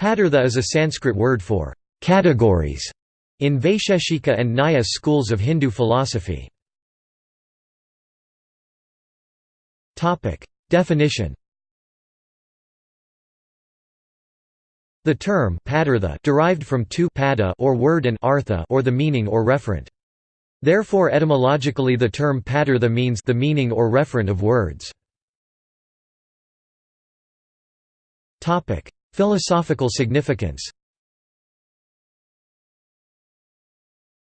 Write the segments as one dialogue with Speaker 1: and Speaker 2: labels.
Speaker 1: Padartha is a Sanskrit word for categories in Vaisheshika and Nyaya schools of Hindu philosophy. Definition The term padartha derived from two pada or word and artha or the meaning or referent. Therefore etymologically the term padartha means the meaning or referent of words. Philosophical significance.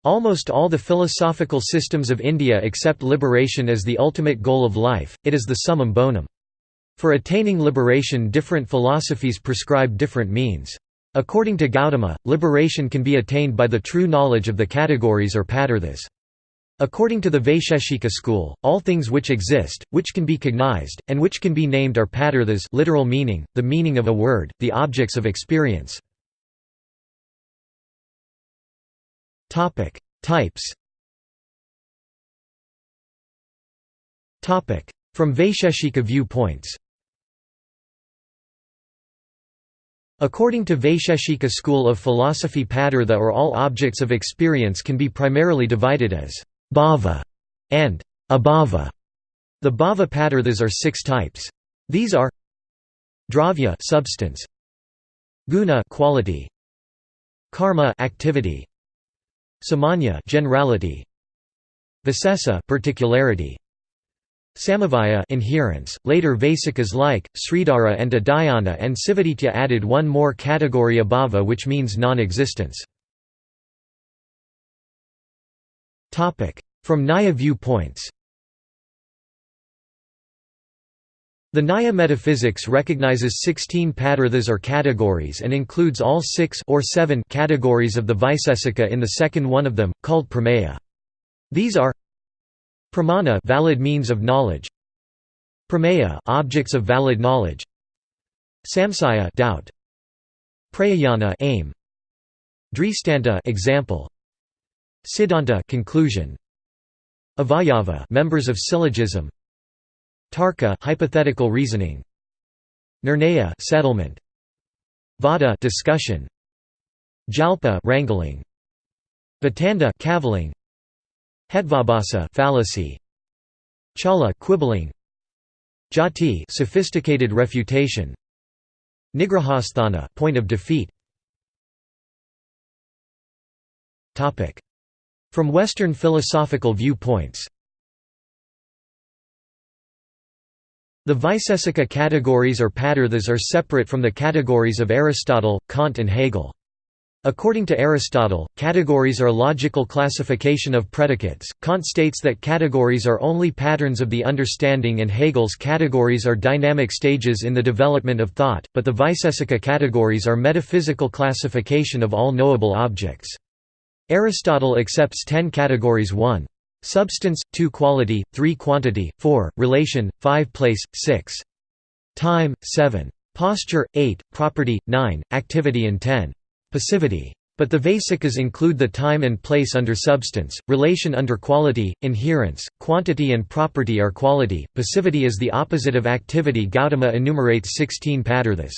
Speaker 1: Almost all the philosophical systems of India accept liberation as the ultimate goal of life, it is the summum bonum. For attaining liberation different philosophies prescribe different means. According to Gautama, liberation can be attained by the true knowledge of the categories or padarthas. According to the Vaisheshika school, all things which exist, which can be cognized, and which can be named are padarthas literal meaning, the meaning of a word, the objects of experience. Types. From Vaisheshika viewpoints. According to Vaisheshika school of philosophy padartha or all objects of experience can be primarily divided as bhava and abhava. The bhava padarthas are six types. These are dravya substance, guna quality, karma activity, samanya generality, visesa particularity, Samavaya inherence. Later Vaisikas like, Sridhara and Udayana and Sivaditya added one more category abhava which means non-existence. From Nyaya viewpoints The Nyaya metaphysics recognizes 16 padarthas or categories and includes all six or seven categories of the Vaisesika in the second one of them, called Prameya. These are Pramana valid means of knowledge. Prameya objects of valid knowledge. Samsaya doubt. Prayojana aim. Dristanta example. Siddhanta conclusion. Avayava members of syllogism. Tarka hypothetical reasoning. Nirnaya settlement. Vada discussion. Jalpa wrangling. Vitanda cavilling. Hetvabhasa fallacy. Chala quibbling. Jati sophisticated refutation. Nigrahasthana point of defeat. Topic from Western philosophical viewpoints The Vaisesika categories or padarthas are separate from the categories of Aristotle, Kant and Hegel. According to Aristotle, categories are logical classification of predicates, Kant states that categories are only patterns of the understanding and Hegel's categories are dynamic stages in the development of thought, but the Vaisesika categories are metaphysical classification of all knowable objects. Aristotle accepts ten categories 1. Substance, 2 quality, 3 quantity, 4, relation, 5 place, 6. Time, 7. Posture, 8, property, 9, activity and 10. Passivity. But the Vaisikas include the time and place under substance, relation under quality, inherence, quantity and property are quality, passivity is the opposite of activity Gautama enumerates 16 padarthas.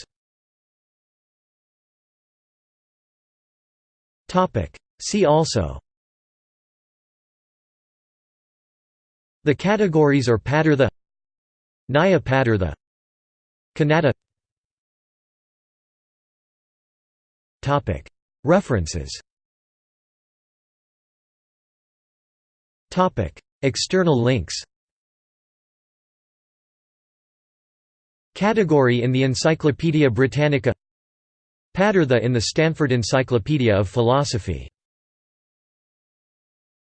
Speaker 1: See also. The categories or padartha Nyaya padartha Kanada References. External links. Category in the Encyclopædia Britannica. Padartha in the Stanford Encyclopedia of Philosophy